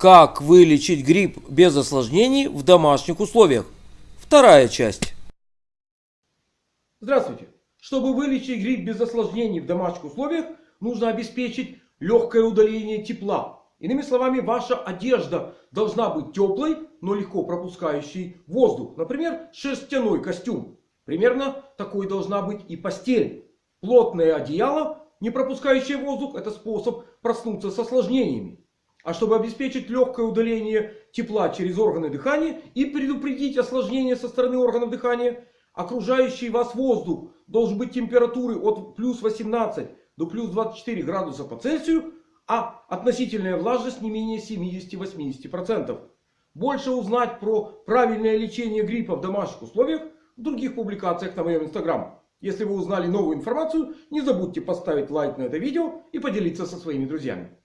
Как вылечить грипп без осложнений в домашних условиях? Вторая часть. Здравствуйте! Чтобы вылечить грипп без осложнений в домашних условиях, нужно обеспечить легкое удаление тепла. Иными словами, ваша одежда должна быть теплой, но легко пропускающей воздух. Например, шерстяной костюм. Примерно такой должна быть и постель. Плотное одеяло, не пропускающее воздух, это способ проснуться с осложнениями. А чтобы обеспечить легкое удаление тепла через органы дыхания и предупредить осложнения со стороны органов дыхания, окружающий вас воздух должен быть температуры от плюс 18 до плюс 24 градуса по Цельсию, а относительная влажность не менее 70-80%. Больше узнать про правильное лечение гриппа в домашних условиях в других публикациях на моем инстаграм. Если вы узнали новую информацию, не забудьте поставить лайк на это видео и поделиться со своими друзьями.